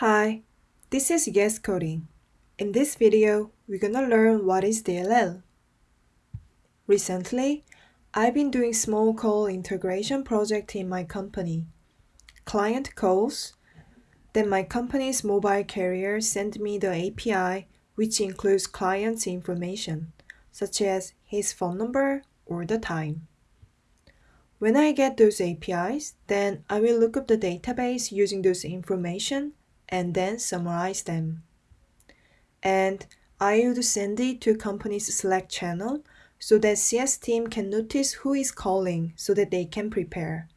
Hi, this is Yes Coding. In this video, we're gonna learn what is DLL. Recently, I've been doing small call integration project in my company. Client calls, then my company's mobile carrier send me the API which includes client's information, such as his phone number or the time. When I get those APIs, then I will look up the database using those information and then summarize them. And I would send it to company's Slack channel so that CS team can notice who is calling so that they can prepare.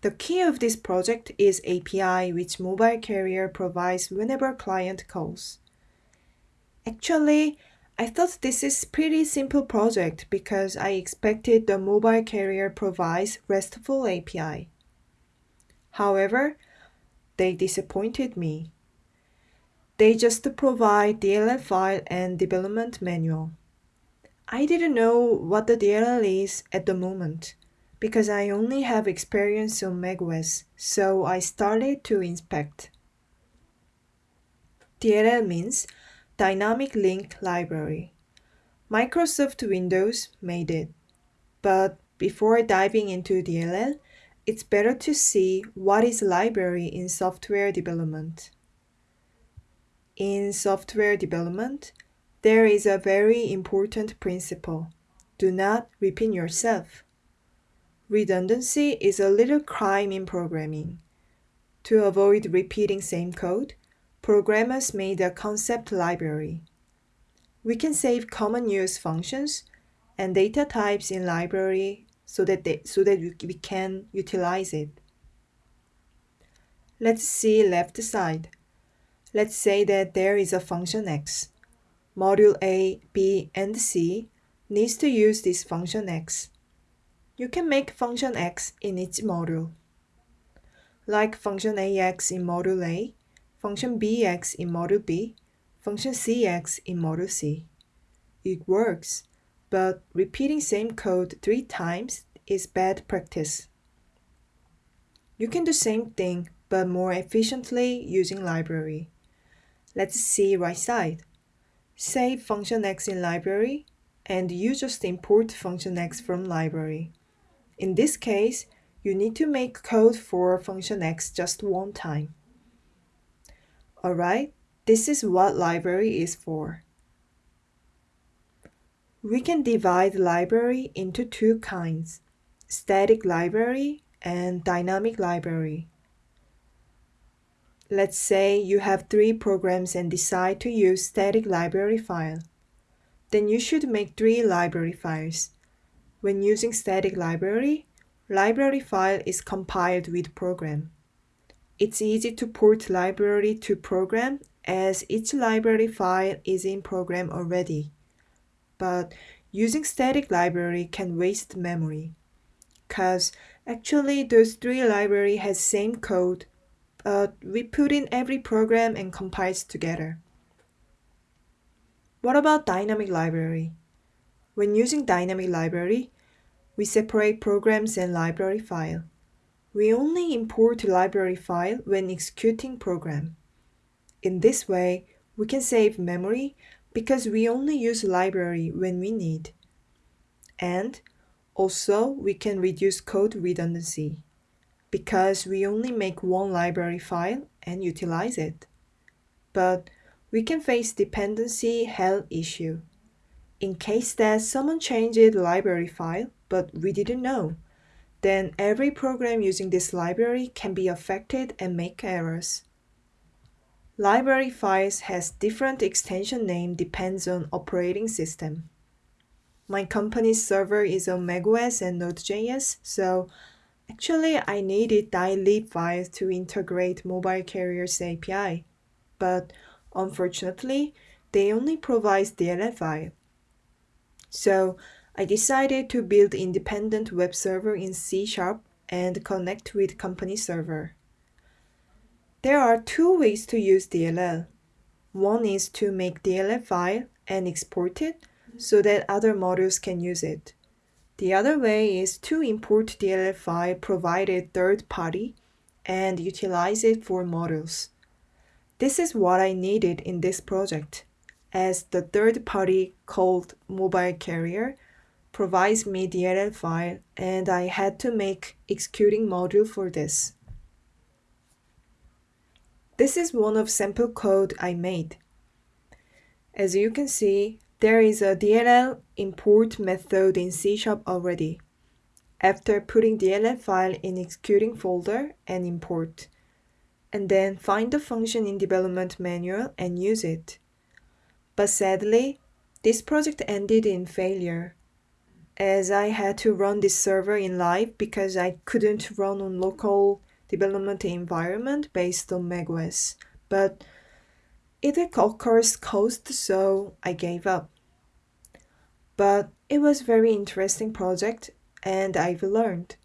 The key of this project is API which mobile carrier provides whenever client calls. Actually, I thought this is pretty simple project because I expected the mobile carrier provides RESTful API. However, they disappointed me. They just provide DLL file and development manual. I didn't know what the DLL is at the moment because I only have experience on macOS, so I started to inspect. DLL means Dynamic Link Library. Microsoft Windows made it. But before diving into DLL, it's better to see what is library in software development. In software development, there is a very important principle. Do not repeat yourself. Redundancy is a little crime in programming. To avoid repeating same code, programmers made a concept library. We can save common use functions and data types in library so that, they, so that we can utilize it. Let's see left side. Let's say that there is a function x. Module A, B, and C needs to use this function x. You can make function x in each module. Like function ax in module A, function bx in module B, function cx in module C. It works, but repeating same code three times is bad practice. You can do same thing but more efficiently using library. Let's see right side. Save function x in library and you just import function x from library. In this case, you need to make code for function x just one time. Alright, this is what library is for. We can divide library into two kinds, static library and dynamic library. Let's say you have three programs and decide to use static library file. Then you should make three library files. When using static library, library file is compiled with program. It's easy to port library to program as each library file is in program already. But using static library can waste memory. Cause actually those three library has same code, but we put in every program and compiles together. What about dynamic library? When using dynamic library, we separate programs and library file. We only import library file when executing program. In this way, we can save memory because we only use library when we need. And also, we can reduce code redundancy because we only make one library file and utilize it. But we can face dependency hell issue. In case that someone changed the library file, but we didn't know, then every program using this library can be affected and make errors. Library files has different extension name depends on operating system. My company's server is on macOS and Node.js, so actually I needed dylib files to integrate mobile carriers API, but unfortunately, they only provide DLL file. So I decided to build independent web server in C Sharp and connect with company server. There are two ways to use DLL. One is to make DLL file and export it so that other modules can use it. The other way is to import DLL file provided third party and utilize it for modules. This is what I needed in this project, as the third party called Mobile Carrier provides me DLL file and I had to make executing module for this. This is one of sample code I made. As you can see, there is a DLL import method in C Sharp already. After putting DLL file in executing folder and import, and then find the function in development manual and use it. But sadly, this project ended in failure as I had to run this server in live because I couldn't run on local development environment based on macOS. But it occurs cost, so I gave up. But it was very interesting project and I've learned.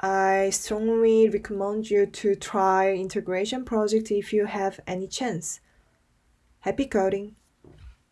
I strongly recommend you to try integration project if you have any chance. Happy coding!